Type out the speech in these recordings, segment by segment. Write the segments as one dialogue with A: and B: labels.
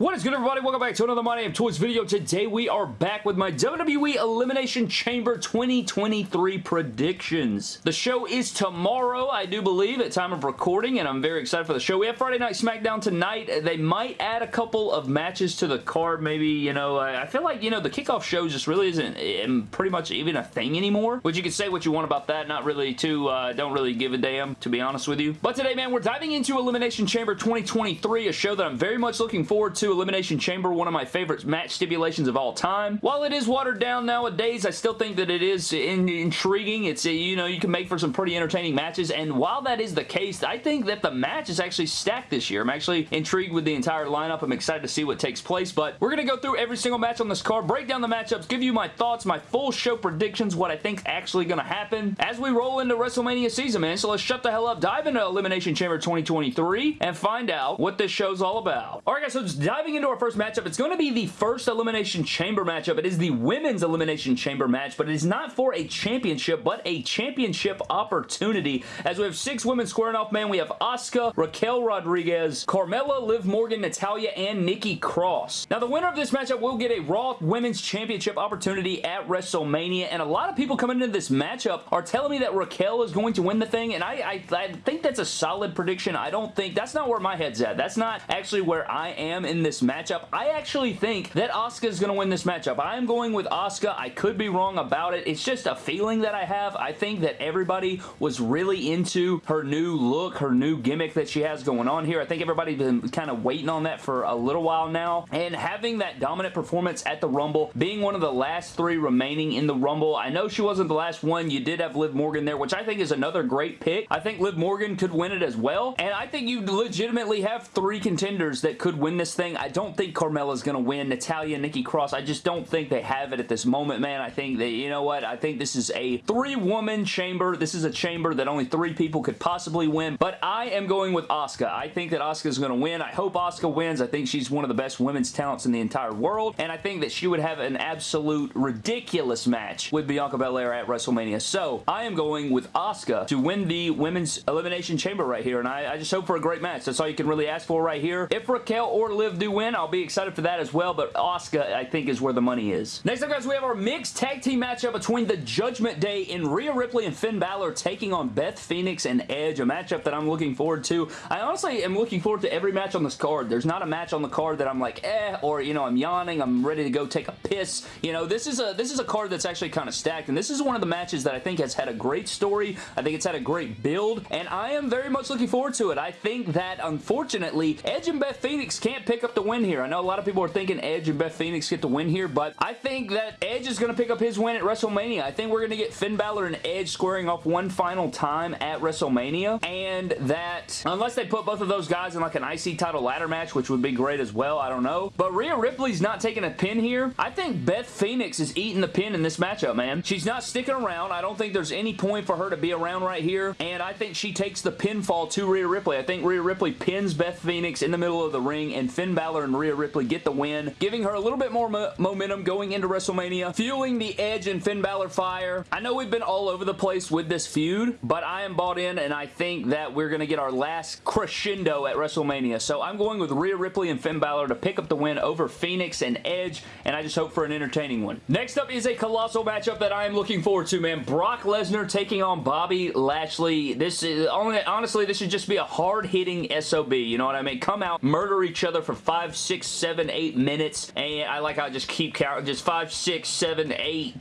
A: What is good everybody? Welcome back to another My Damn Toys video. Today we are back with my WWE Elimination Chamber 2023 predictions. The show is tomorrow, I do believe, at time of recording, and I'm very excited for the show. We have Friday Night SmackDown tonight. They might add a couple of matches to the card, maybe, you know, I feel like, you know, the kickoff show just really isn't um, pretty much even a thing anymore, which you can say what you want about that, not really too, uh, don't really give a damn, to be honest with you. But today, man, we're diving into Elimination Chamber 2023, a show that I'm very much looking forward to. Elimination Chamber, one of my favorite match stipulations of all time. While it is watered down nowadays, I still think that it is in intriguing. It's, uh, you know, you can make for some pretty entertaining matches, and while that is the case, I think that the match is actually stacked this year. I'm actually intrigued with the entire lineup. I'm excited to see what takes place, but we're going to go through every single match on this card, break down the matchups, give you my thoughts, my full show predictions, what I think's actually going to happen as we roll into WrestleMania season, man. So let's shut the hell up, dive into Elimination Chamber 2023, and find out what this show's all about. Alright guys, so just diving into our first matchup, it's going to be the first Elimination Chamber matchup. It is the Women's Elimination Chamber match, but it is not for a championship, but a championship opportunity. As we have six women squaring off, man, we have Asuka, Raquel Rodriguez, Carmella, Liv Morgan, Natalya, and Nikki Cross. Now, the winner of this matchup will get a Raw Women's Championship opportunity at WrestleMania, and a lot of people coming into this matchup are telling me that Raquel is going to win the thing, and I, I, I think that's a solid prediction. I don't think, that's not where my head's at. That's not actually where I am in this matchup. I actually think that Asuka is going to win this matchup. I am going with Asuka. I could be wrong about it. It's just a feeling that I have. I think that everybody was really into her new look, her new gimmick that she has going on here. I think everybody's been kind of waiting on that for a little while now, and having that dominant performance at the Rumble, being one of the last three remaining in the Rumble. I know she wasn't the last one. You did have Liv Morgan there, which I think is another great pick. I think Liv Morgan could win it as well, and I think you legitimately have three contenders that could win this thing. I don't think Carmella's going to win. Natalya, Nikki Cross, I just don't think they have it at this moment, man. I think that, you know what? I think this is a three-woman chamber. This is a chamber that only three people could possibly win, but I am going with Asuka. I think that Asuka is going to win. I hope Asuka wins. I think she's one of the best women's talents in the entire world, and I think that she would have an absolute ridiculous match with Bianca Belair at WrestleMania. So, I am going with Asuka to win the Women's Elimination Chamber right here, and I, I just hope for a great match. That's all you can really ask for right here. If Raquel or Liv do win, I'll be excited for that as well, but Asuka, I think, is where the money is. Next up, guys, we have our mixed tag team matchup between the Judgment Day in Rhea Ripley and Finn Balor taking on Beth Phoenix and Edge, a matchup that I'm looking forward to. I honestly am looking forward to every match on this card. There's not a match on the card that I'm like, eh, or, you know, I'm yawning, I'm ready to go take a piss. You know, this is a this is a card that's actually kind of stacked, and this is one of the matches that I think has had a great story. I think it's had a great build, and I am very much looking forward to it. I think that, unfortunately, Edge and Beth Phoenix can't pick up the win here. I know a lot of people are thinking Edge and Beth Phoenix get the win here, but I think that Edge is going to pick up his win at WrestleMania. I think we're going to get Finn Balor and Edge squaring off one final time at WrestleMania, and that, unless they put both of those guys in like an IC title ladder match, which would be great as well, I don't know. But Rhea Ripley's not taking a pin here. I think Beth Phoenix is eating the pin in this matchup, man. She's not sticking around. I don't think there's any point for her to be around right here, and I think she takes the pinfall to Rhea Ripley. I think Rhea Ripley pins Beth Phoenix in the middle of the ring, and Finn Balor and Rhea Ripley get the win, giving her a little bit more mo momentum going into WrestleMania, fueling the Edge and Finn Balor fire. I know we've been all over the place with this feud, but I am bought in, and I think that we're going to get our last crescendo at WrestleMania. So I'm going with Rhea Ripley and Finn Balor to pick up the win over Phoenix and Edge, and I just hope for an entertaining one. Next up is a colossal matchup that I am looking forward to, man. Brock Lesnar taking on Bobby Lashley. This is, honestly, this should just be a hard-hitting SOB, you know what I mean? Come out, murder each other for five, six, seven, eight minutes, and I like how I just keep counting, just five, six, seven, eight,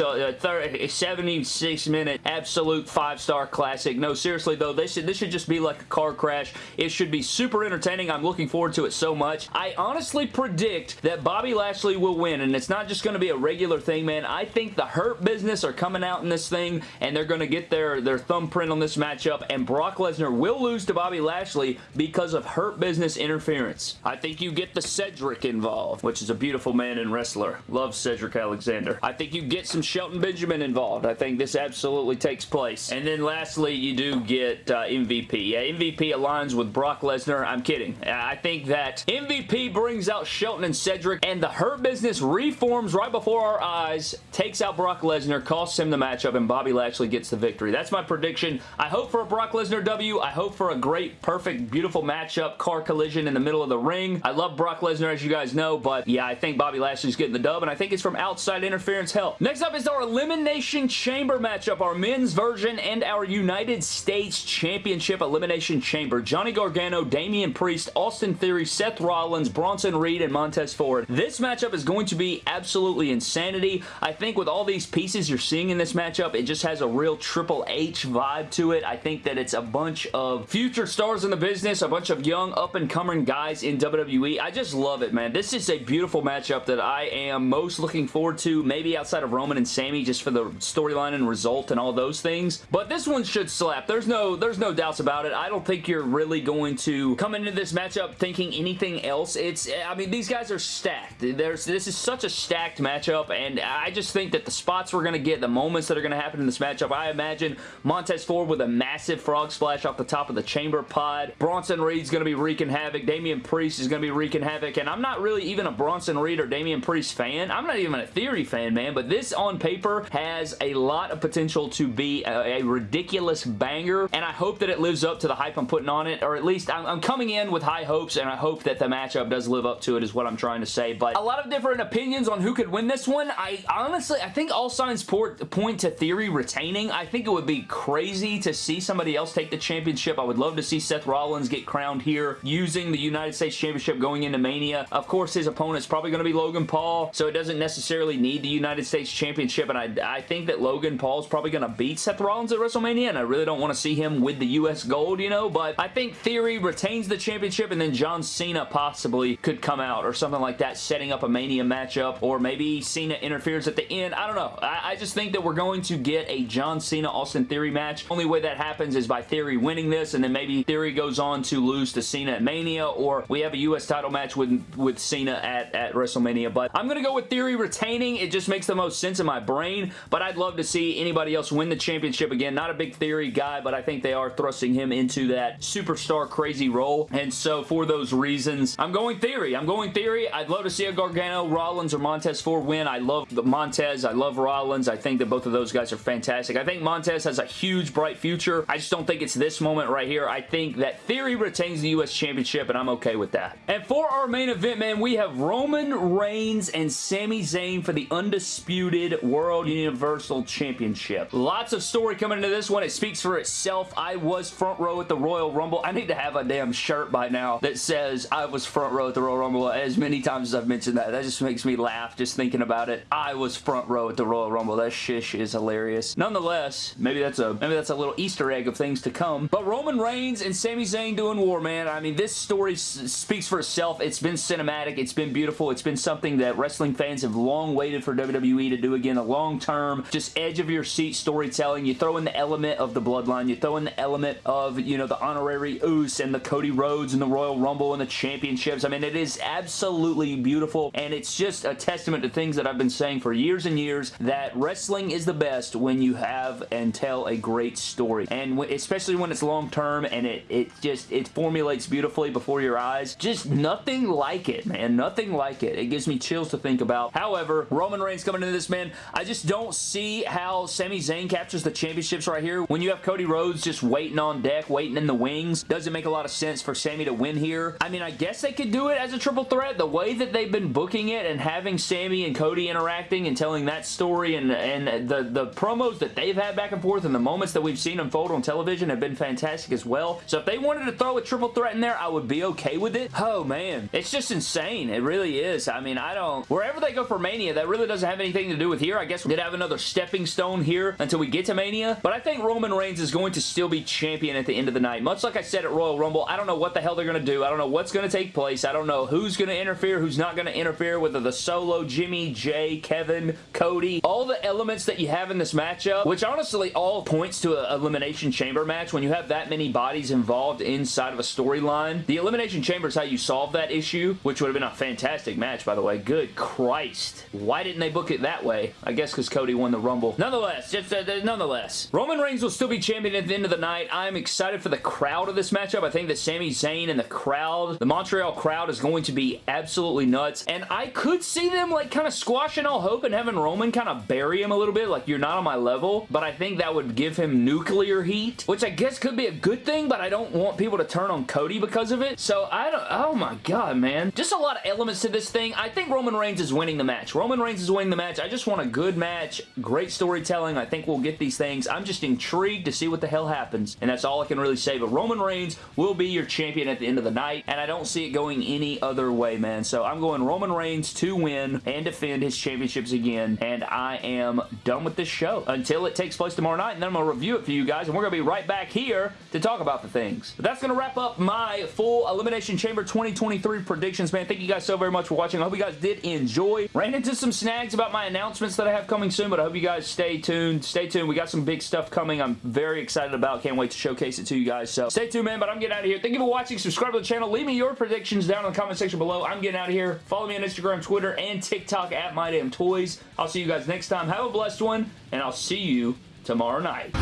A: uh, 30, 76 minute absolute five-star classic. No, seriously though, this should, this should just be like a car crash. It should be super entertaining. I'm looking forward to it so much. I honestly predict that Bobby Lashley will win, and it's not just going to be a regular thing, man. I think the Hurt Business are coming out in this thing, and they're going to get their, their thumbprint on this matchup, and Brock Lesnar will lose to Bobby Lashley because of Hurt Business interference. I think you get the Cedric involved, which is a beautiful man and wrestler. Love Cedric Alexander. I think you get some Shelton Benjamin involved. I think this absolutely takes place. And then lastly, you do get uh, MVP. Yeah, MVP aligns with Brock Lesnar. I'm kidding. I think that MVP brings out Shelton and Cedric, and the Hurt Business reforms right before our eyes, takes out Brock Lesnar, costs him the matchup, and Bobby Lashley gets the victory. That's my prediction. I hope for a Brock Lesnar W. I hope for a great, perfect, beautiful matchup, car collision in the middle of the ring. I love Brock Lesnar, as you guys know, but yeah, I think Bobby Lashley's getting the dub, and I think it's from outside interference help. Next up is our Elimination Chamber matchup, our men's version and our United States Championship Elimination Chamber. Johnny Gargano, Damian Priest, Austin Theory, Seth Rollins, Bronson Reed, and Montez Ford. This matchup is going to be absolutely insanity. I think with all these pieces you're seeing in this matchup, it just has a real Triple H vibe to it. I think that it's a bunch of future stars in the business, a bunch of young up-and-coming guys in WWE. I just love it, man. This is a beautiful matchup that I am most looking forward to, maybe outside of Roman and Sami, just for the storyline and result and all those things. But this one should slap. There's no, there's no doubts about it. I don't think you're really going to come into this matchup thinking anything else. It's, I mean, these guys are stacked. There's, this is such a stacked matchup, and I just think that the spots we're going to get, the moments that are going to happen in this matchup, I imagine Montez Ford with a massive frog splash off the top of the chamber pod. Bronson Reed's going to be wreaking havoc. Damian Priest is going to be wreaking havoc, and I'm not really even a Bronson Reed or Damian Priest fan. I'm not even a Theory fan, man, but this on paper has a lot of potential to be a, a ridiculous banger, and I hope that it lives up to the hype I'm putting on it, or at least I'm, I'm coming in with high hopes, and I hope that the matchup does live up to it is what I'm trying to say, but a lot of different opinions on who could win this one. I honestly, I think all signs point to Theory retaining. I think it would be crazy to see somebody else take the championship. I would love to see Seth Rollins get crowned here using the United States Championship going into Mania. Of course, his opponent's probably going to be Logan Paul, so it doesn't necessarily need the United States Championship, and I, I think that Logan Paul's probably going to beat Seth Rollins at WrestleMania, and I really don't want to see him with the U.S. gold, you know, but I think Theory retains the championship, and then John Cena possibly could come out or something like that, setting up a Mania matchup, or maybe Cena interferes at the end. I don't know. I, I just think that we're going to get a John Cena Austin Theory match. Only way that happens is by Theory winning this, and then maybe Theory goes on to lose to Cena at Mania, or we have a U.S. title match with, with Cena at, at WrestleMania. But I'm going to go with Theory retaining. It just makes the most sense in my brain, but I'd love to see anybody else win the championship again. Not a big Theory guy, but I think they are thrusting him into that superstar crazy role, and so for those reasons, I'm going Theory. I'm going Theory. I'd love to see a Gargano, Rollins, or Montez Ford win. I love the Montez. I love Rollins. I think that both of those guys are fantastic. I think Montez has a huge, bright future. I just don't think it's this moment right here. I think that Theory retains the U.S. Championship, and I'm okay with that. And for our main event, man, we have Roman Reigns and Sami Zayn for the undisputed World Universal Championship. Lots of story coming into this one. It speaks for itself. I was front row at the Royal Rumble. I need to have a damn shirt by now that says I was front row at the Royal Rumble as many times as I've mentioned that. That just makes me laugh just thinking about it. I was front row at the Royal Rumble. That shish is hilarious. Nonetheless, maybe that's a maybe that's a little Easter egg of things to come. But Roman Reigns and Sami Zayn doing war, man. I mean, this story speaks for itself. It's been cinematic. It's been beautiful. It's been something that wrestling fans have long waited for WWE to do again. A long-term, just edge of your seat storytelling. You throw in the element of the bloodline. You throw in the element of, you know, the honorary Uce and the Cody Rhodes and the Royal Rumble and the championships. I mean, it is absolutely beautiful, and it's just a testament to things that I've been saying for years and years that wrestling is the best when you have and tell a great story, and especially when it's long-term and it, it just, it formulates beautifully before your eyes. Just nothing like it, man. Nothing like it. It gives me chills to think about. However, Roman Reigns coming into this, man, I just don't see how Sami Zayn captures the championships right here. When you have Cody Rhodes just waiting on deck, waiting in the wings, doesn't make a lot of sense for Sami to win here. I mean, I guess they could do it as a triple threat. The way that they've been booking it and having Sami and Cody interacting and telling that story and, and the, the promos that they've had back and forth and the moments that we've seen unfold on television have been fantastic as well. So if they wanted to throw a triple threat in there, I would be okay with it. Oh, man. It's just insane. It really is. I mean, I don't... Wherever they go for Mania, that really doesn't have anything to do with here. I guess we did have another stepping stone here until we get to Mania. But I think Roman Reigns is going to still be champion at the end of the night. Much like I said at Royal Rumble, I don't know what the hell they're going to do. I don't know what's going to take place. I don't know who's going to interfere, who's not going to interfere, whether the Solo, Jimmy, Jey, Kevin, Cody, all the elements that you have in this matchup, which honestly all points to an Elimination Chamber match. When you have that many bodies involved inside of a storyline, the Elimination Chamber is how you solve that issue, which would have been a fantastic match, by the way. Good Christ. Why didn't they book it that way? I guess because Cody won the Rumble. Nonetheless, just uh, nonetheless, Roman Reigns will still be champion at the end of the night. I'm excited for the crowd of this matchup. I think that Sami Zayn and the crowd, the Montreal crowd is going to be absolutely nuts, and I could see them like kind of squashing all hope and having Roman kind of bury him a little bit, like you're not on my level, but I think that would give him nuclear heat, which I guess could be a good thing, but I don't want people to turn on Cody because of it, so I don't, oh Oh my god, man. Just a lot of elements to this thing. I think Roman Reigns is winning the match. Roman Reigns is winning the match. I just want a good match. Great storytelling. I think we'll get these things. I'm just intrigued to see what the hell happens. And that's all I can really say. But Roman Reigns will be your champion at the end of the night. And I don't see it going any other way, man. So I'm going Roman Reigns to win and defend his championships again. And I am done with this show until it takes place tomorrow night. And then I'm going to review it for you guys. And we're going to be right back here to talk about the things. But that's going to wrap up my full Elimination Chamber 2023 predictions, man. Thank you guys so very much for watching. I hope you guys did enjoy. Ran into some snags about my announcements that I have coming soon, but I hope you guys stay tuned. Stay tuned. We got some big stuff coming I'm very excited about. Can't wait to showcase it to you guys. So stay tuned, man, but I'm getting out of here. Thank you for watching. Subscribe to the channel. Leave me your predictions down in the comment section below. I'm getting out of here. Follow me on Instagram, Twitter, and TikTok at MyDamnToys. I'll see you guys next time. Have a blessed one, and I'll see you tomorrow night.